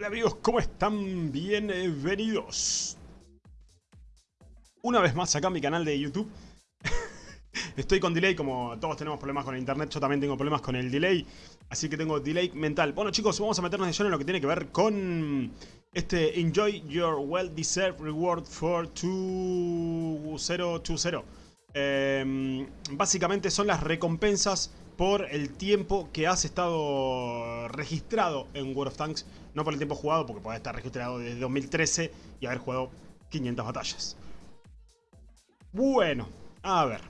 Hola amigos, ¿cómo están? Bienvenidos. Una vez más acá en mi canal de YouTube. Estoy con delay, como todos tenemos problemas con el internet, yo también tengo problemas con el delay. Así que tengo delay mental. Bueno chicos, vamos a meternos de lleno en lo que tiene que ver con este Enjoy Your Well-Deserved Reward for 2020. Eh, básicamente son las recompensas por el tiempo que has estado registrado en World of Tanks. No por el tiempo jugado, porque puede estar registrado desde 2013 y haber jugado 500 batallas. Bueno, a ver.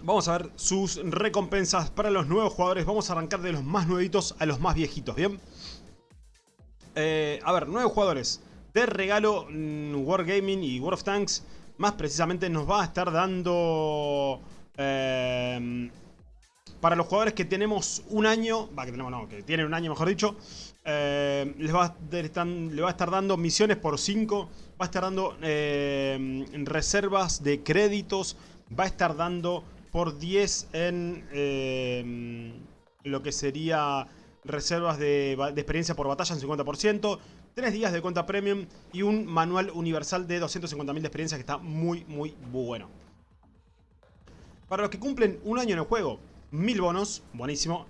Vamos a ver sus recompensas para los nuevos jugadores. Vamos a arrancar de los más nuevitos a los más viejitos, ¿bien? Eh, a ver, nuevos jugadores. De regalo, mm, Wargaming y World of Tanks, más precisamente nos va a estar dando... Eh, para los jugadores que tenemos un año, va, que tenemos no, que tienen un año mejor dicho, eh, les va a, estar dando misiones por 5, va a estar dando reservas de créditos, va a estar dando por 10 en lo que sería reservas de, experiencia por batalla en 50%, 3 días de cuenta premium y un manual universal de 250.000 de experiencia que está muy, muy bueno. Para los que cumplen un año en el juego, 1000 bonos, buenísimo.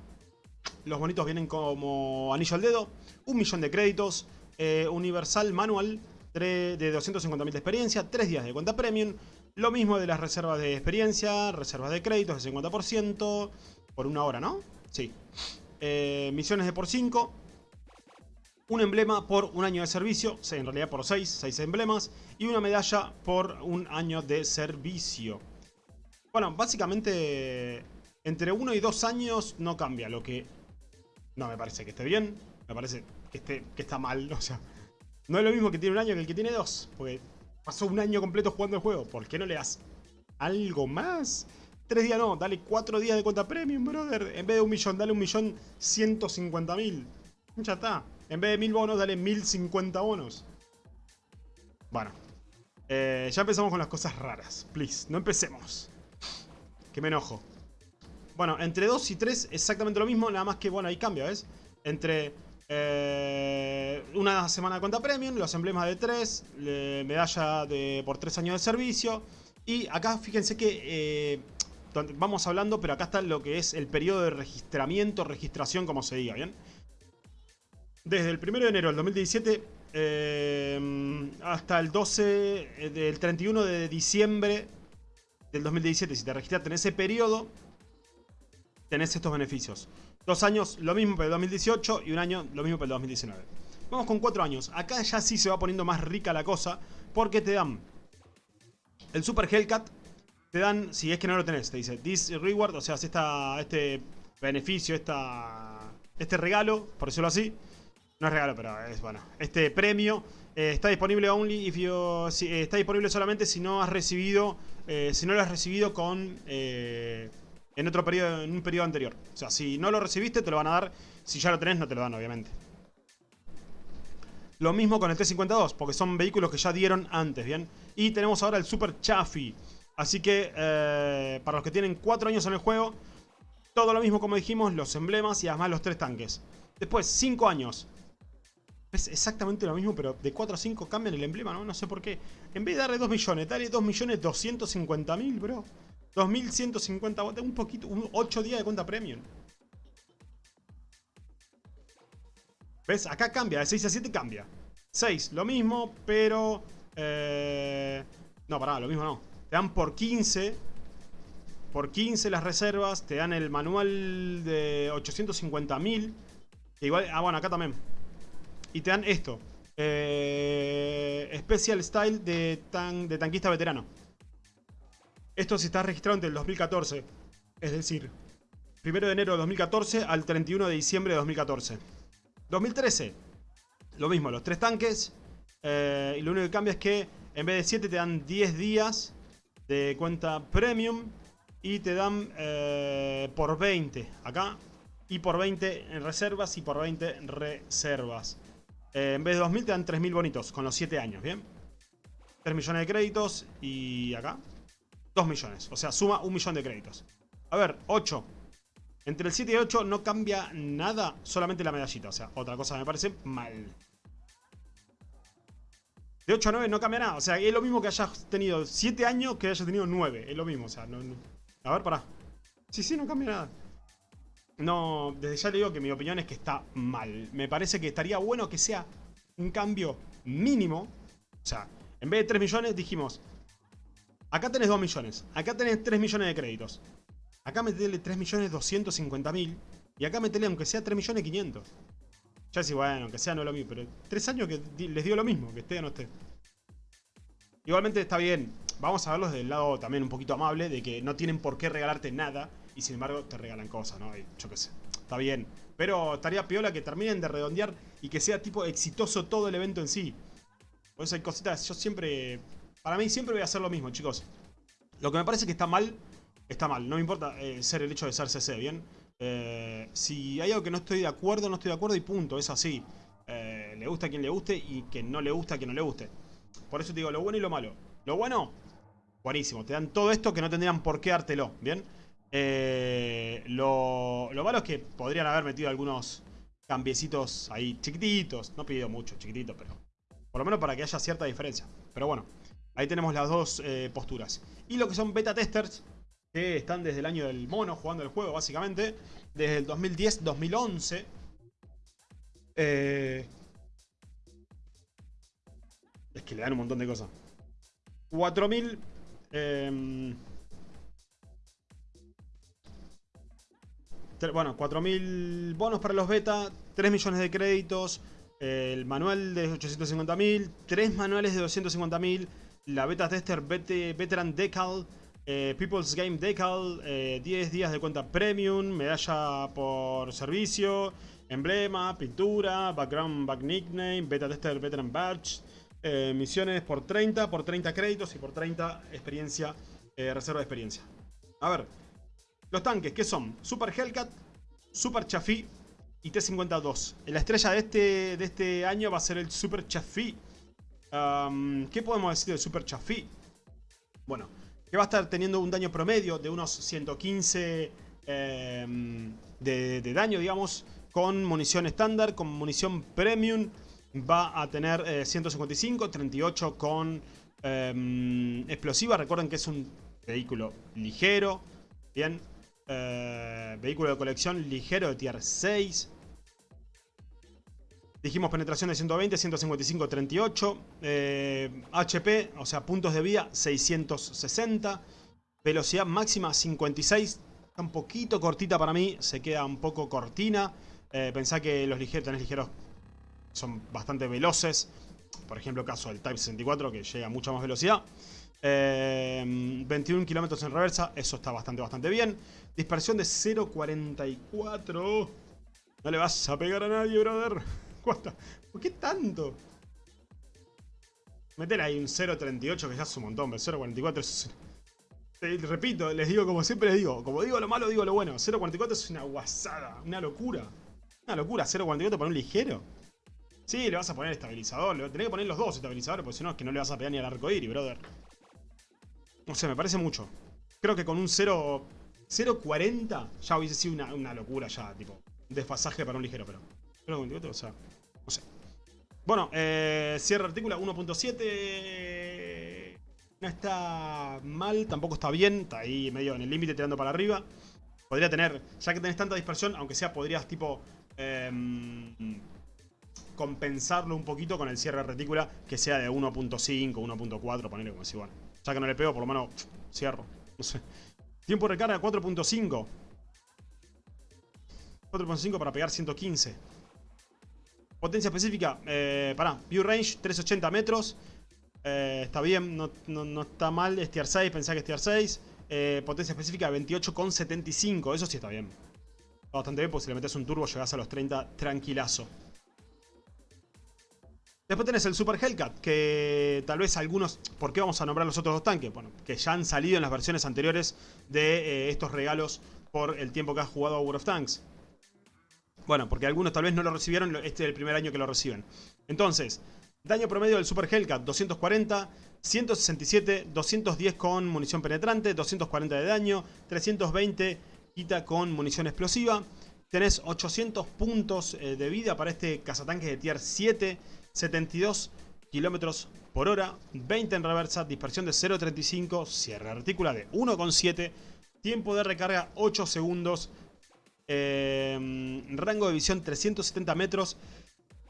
Los bonitos vienen como anillo al dedo, un millón de créditos, eh, universal manual de 250.000 de experiencia, 3 días de cuenta premium. Lo mismo de las reservas de experiencia, reservas de créditos de 50% por una hora, ¿no? Sí. Eh, misiones de por 5. Un emblema por un año de servicio, en realidad por 6, 6 emblemas. Y una medalla por un año de servicio. Bueno, básicamente entre 1 y 2 años no cambia, lo que no me parece que esté bien. Me parece que, esté, está mal, o sea... No es lo mismo que tiene un año que el que tiene dos. Porque pasó un año completo jugando el juego. ¿Por qué no le das algo más? Tres días no, dale cuatro días de cuenta premium, brother. En vez de un millón, dale un millón ciento cincuenta mil. Ya está. En vez de mil bonos, dale mil cincuenta bonos. Bueno. Eh, ya empezamos con las cosas raras. Please, no empecemos. Que me enojo. Bueno, entre 2 y 3 exactamente lo mismo, nada más que, bueno, ahí cambia, ¿ves? Entre eh, una semana de cuenta premium, los emblemas de 3, medalla de, por 3 años de servicio. Y acá fíjense que eh, vamos hablando, pero acá está lo que es el periodo de registramiento, registración, como se diga, ¿bien? Desde el 1 de enero del 2017 eh, hasta el 12, eh, del 31 de diciembre del 2017, si te registraste en ese periodo, tenés estos beneficios. Dos años, lo mismo para el 2018 y un año, lo mismo para el 2019. Vamos con cuatro años. Acá ya sí se va poniendo más rica la cosa, porque te dan el Super Hellcat, te dan, si es que no lo tenés, te dice This Reward, o sea, esta, este beneficio, esta, este regalo, por decirlo así. No es regalo, pero es bueno. Este premio eh, está disponible only eh, está disponible solamente si no has recibido, eh, si no lo has recibido con en otro periodo, en un periodo anterior. O sea, si no lo recibiste, te lo van a dar. Si ya lo tenés, no te lo dan, obviamente. Lo mismo con el T-52, porque son vehículos que ya dieron antes, ¿bien? Y tenemos ahora el Super Chaffee. Así que eh, para los que tienen 4 años en el juego, todo lo mismo como dijimos, los emblemas y además los 3 tanques. Después, 5 años. Es exactamente lo mismo, pero de 4 a 5 cambian el emblema, ¿no? No sé por qué. En vez de darle 2 millones, dale 2 millones 250 mil, bro. 2150, un poquito, 8 días de cuenta premium. ¿Ves? Acá cambia, de 6 a 7 cambia. 6, lo mismo, pero... Eh, no, pará, lo mismo no. Te dan por 15. Por 15 las reservas. Te dan el manual de 850.000. Igual, ah, bueno, acá también. Y te dan esto. Eh, Special Style de, tan, de tanquista veterano. Esto si está registrado entre el 2014. Es decir, 1 de enero de 2014 al 31 de diciembre de 2014. 2013. Lo mismo, los tres tanques. Eh, y lo único que cambia es que en vez de 7 te dan 10 días de cuenta premium y te dan eh, por 20 acá y por 20 en reservas y por 20 reservas. Eh, en vez de 2.000 te dan 3.000 bonitos con los 7 años, ¿bien? 3 millones de créditos y acá 2 millones, o sea, suma 1 millón de créditos. A ver, 8. Entre el 7 y el 8 no cambia nada, solamente la medallita. O sea, otra cosa me parece mal. De 8 a 9 no cambia nada. O sea, es lo mismo que hayas tenido 7 años que hayas tenido 9. Es lo mismo. O sea, no, A ver, pará. Sí, sí, no cambia nada. No, desde ya le digo que mi opinión es que está mal. Me parece que estaría bueno que sea un cambio mínimo. O sea, en vez de 3 millones dijimos, acá tenés 2 millones, acá tenés 3 millones de créditos. Acá metele 3 millones 250 mil y acá metele aunque sea 3 millones 500. Ya sí, bueno, aunque sea no lo mismo, pero 3 años que les dio lo mismo, que esté o no esté. Igualmente está bien, vamos a verlos del lado también un poquito amable, de que no tienen por qué regalarte nada y sin embargo te regalan cosas, ¿no? yo qué sé, está bien. Pero estaría piola que terminen de redondear y que sea tipo exitoso todo el evento en sí. Por eso hay cositas, yo siempre... Para mí siempre voy a hacer lo mismo, chicos. Lo que me parece que está mal, está mal. No me importa eh, ser el hecho de ser CC, ¿bien? Eh, si hay algo que no estoy de acuerdo, no estoy de acuerdo y punto, es así. Eh, le gusta a quien le guste y que no le gusta a quien no le guste. Por eso te digo lo bueno y lo malo. Lo bueno, buenísimo. Te dan todo esto que no tendrían por qué dártelo, ¿bien? lo, lo malo es que podrían haber metido algunos cambiecitos ahí chiquititos. No pido mucho, chiquititos, pero por lo menos para que haya cierta diferencia. Pero bueno, ahí tenemos las dos eh, posturas. Y lo que son beta testers, que están desde el año del mono jugando el juego, básicamente. Desde el 2010-2011. Eh, es que le dan un montón de cosas. 4000... Eh, bueno, 4.000 bonos para los beta, 3 millones de créditos, el manual de 850.000, 3 manuales de 250.000, la beta tester veteran decal, eh, People's Game decal, 10 eh, días de cuenta premium, medalla por servicio, emblema, pintura, background, back nickname, beta tester veteran badge, eh, misiones por 30, por 30 créditos y por 30 experiencia, reserva de experiencia. A ver, los tanques, ¿qué son? Super Hellcat, Super Chafi y T-52. La estrella de este, de este año va a ser el Super Chafi. ¿Qué podemos decir del Super Chafi? Bueno, que va a estar teniendo un daño promedio de unos 115 em, de, daño, digamos, con munición estándar, con munición premium. Va a tener 155, eh, 38 con em, explosiva. Recuerden que es un vehículo ligero. Bien, eh, vehículo de colección ligero de tier 6. Dijimos penetración de 120, 155, 38. HP, o sea, puntos de vida 660. Velocidad máxima 56. Está un poquito cortita para mí. Se queda un poco cortina. Eh, pensá que los ligeros, tenés ligeros son bastante veloces. Por ejemplo, caso del Type 64 que llega a mucha más velocidad. 21 em, kilómetros en reversa, eso está bastante, bastante bien. Dispersión de 0.44. No le vas a pegar a nadie, brother. ¿Por qué tanto? Meter ahí un 0.38 que ya es un montón, pero 0.44 es... repito, les digo como siempre les digo, como digo lo malo, digo lo bueno. 0.44 es una guasada, una locura. Una locura, 0.44 para un ligero. Sí, le vas a poner estabilizador, le tenés que poner los dos estabilizadores, porque si no es que no le vas a pegar ni al arco iris, brother. No sé, me parece mucho. Creo que con un 0... 0.40 ya hubiese sido una, locura ya, tipo. Desfasaje para un ligero, pero... 0.28, o sea... Bueno, eh, cierre artículo 1.7... No está mal, tampoco está bien. Está ahí medio en el límite tirando para arriba. Podría tener, ya que tenés tanta dispersión, aunque sea podrías tipo... Em, compensarlo un poquito con el cierre de retícula que sea de 1.5, 1.4, ponerle como si bueno. Ya que no le pego, por lo menos cierro. No sé. Tiempo de recarga 4.5. 4.5 para pegar 115. Potencia específica, eh, pará, view range 380 metros. Eh, está bien, no, está mal, es tier 6, pensá que es tier 6. Eh, potencia específica 28,75, eso sí está bien. Está bastante bien, porque si le metes un turbo llegás a los 30 tranquilazo. Después tenés el Super Hellcat, que tal vez algunos... ¿Por qué vamos a nombrar los otros dos tanques? Bueno, que ya han salido en las versiones anteriores de eh, estos regalos por el tiempo que has jugado a World of Tanks. Bueno, porque algunos tal vez no lo recibieron, este es el primer año que lo reciben. Entonces, daño promedio del Super Hellcat, 240, 167, 210 con munición penetrante, 240 de daño, 320 quita con munición explosiva. Tenés 800 puntos eh, de vida para este cazatanque de tier 7, 72 kilómetros por hora, 20 en reversa, dispersión de 0.35, cierre artícula de 1.7, tiempo de recarga 8 segundos, eh, rango de visión 370 metros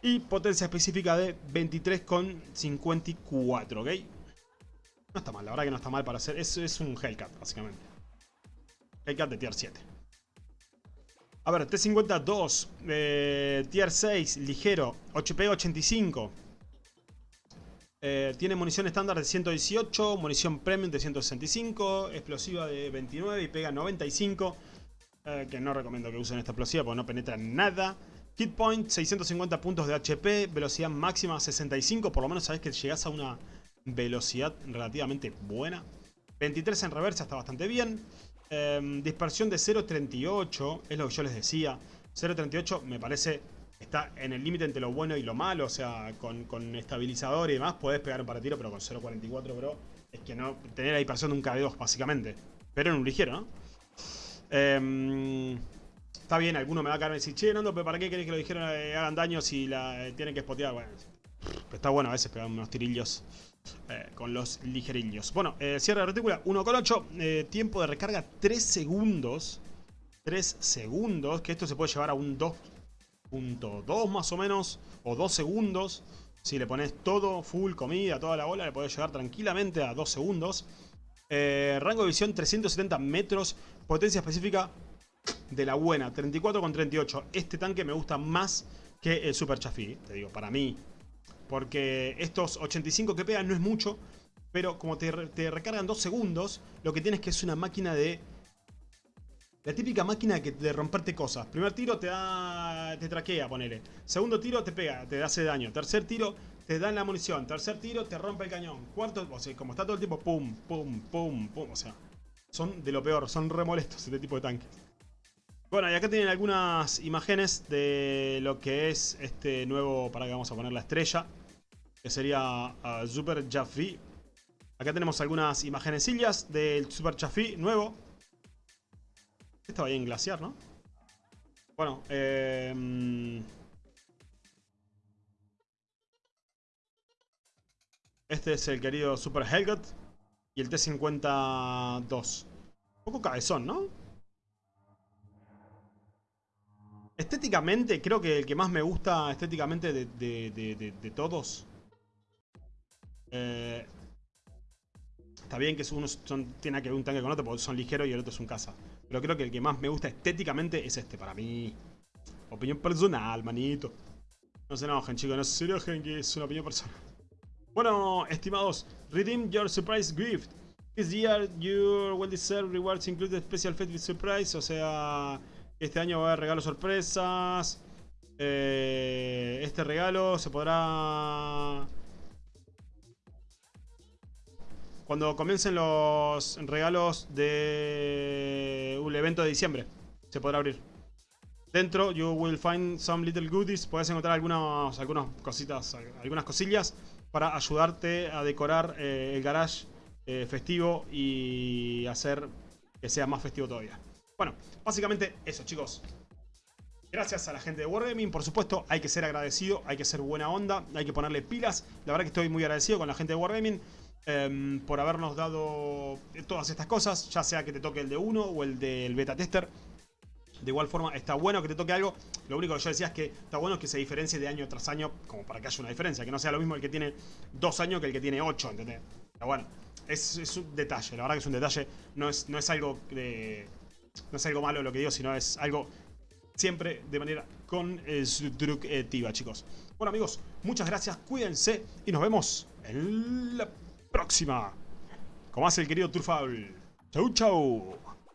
y potencia específica de 23,54, ¿ok? No está mal, la verdad que no está mal para hacer, es, es un Hellcat básicamente. Hellcat de tier 7. A ver, T-52, eh, tier 6, ligero, HP 85. Eh, tiene munición estándar de 118, munición premium de 165, explosiva de 29 y pega 95. Eh, que no recomiendo que usen esta explosiva porque no penetra nada. Hit point, 650 puntos de HP, velocidad máxima 65, por lo menos sabes que llegas a una velocidad relativamente buena. 23 en reversa está bastante bien. Em, dispersión de 0.38, es lo que yo les decía. 0.38 me parece está en el límite entre lo bueno y lo malo. O sea, con, estabilizador y demás podés pegar un para tiro, pero con 0.44, bro, es que no tener la dispersión de un KB2, básicamente. Pero en un ligero, ¿no? Em, está bien, alguno me va a caer y decir, che, Nando, pero ¿para qué querés que lo dijeron eh, hagan daño si la eh, tienen que spotear? Bueno, está bueno a veces pegar unos tirillos eh, con los ligerillos. Bueno, cierre de retícula 1,8. Eh, tiempo de recarga 3 segundos. 3 segundos. Que esto se puede llevar a un 2.2 más o menos. O 2 segundos. Si le pones todo, full, comida, toda la bola, le puedes llegar tranquilamente a 2 segundos. rango de visión 370 metros. Potencia específica de la buena, 34 con 38. Este tanque me gusta más que el Super Chafi. Te digo, para mí, porque estos 85 que pegan no es mucho, pero como te, recargan 2 segundos, lo que tienes que es una máquina de... La típica máquina de romperte cosas. Primer tiro te da. te traquea, ponele. Segundo tiro te pega, te hace daño. Tercer tiro te dan la munición. Tercer tiro te rompe el cañón. Cuarto, o sea, como está todo el tiempo, pum, pum, pum, pum. O sea, son de lo peor, son remolestos este tipo de tanques. Bueno, y acá tienen algunas imágenes de lo que es este nuevo, para que vamos a poner la estrella, que sería Super Jaffi. Acá tenemos algunas imágenesillas del Super Jaffi nuevo. Estaba ahí en glaciar, ¿no? Bueno, eh, Este es el querido Super Helgot y el T-52. Un poco cabezón, ¿no? Estéticamente, creo que el que más me gusta estéticamente de, todos. Eh, está bien que uno tiene que ver un tanque con otro porque son ligeros y el otro es un caza. Pero creo que el que más me gusta estéticamente es este, para mí. Opinión personal, manito. No se enojen, chicos, no se enojen que es una opinión personal. Bueno, estimados, redeem your surprise gift. This year your well-deserved rewards include special with surprise, o sea... Este año va a haber regalos sorpresas. Eh, este regalo se podrá... Cuando comiencen los regalos de un evento de diciembre, se podrá abrir. Dentro, you will find some little goodies. Puedes encontrar algunas cositas, algunas cosillas para ayudarte a decorar eh, el garage eh, festivo y hacer que sea más festivo todavía. Bueno, básicamente eso, chicos. Gracias a la gente de Wargaming, por supuesto, hay que ser agradecido, hay que ser buena onda, hay que ponerle pilas. La verdad que estoy muy agradecido con la gente de Wargaming em, por habernos dado todas estas cosas, ya sea que te toque el de uno o el del beta tester. De igual forma, está bueno que te toque algo. Lo único que yo decía es que está bueno que se diferencie de año tras año, como para que haya una diferencia. Que no sea lo mismo el que tiene dos años que el que tiene ocho, ¿entendés? Pero bueno, es, un detalle, la verdad que es un detalle. No es, no es algo no es algo malo lo que digo, sino es algo siempre de manera constructiva, chicos. Bueno, amigos, muchas gracias, cuídense y nos vemos en la próxima. Como hace el querido Turfal. Chau, chau.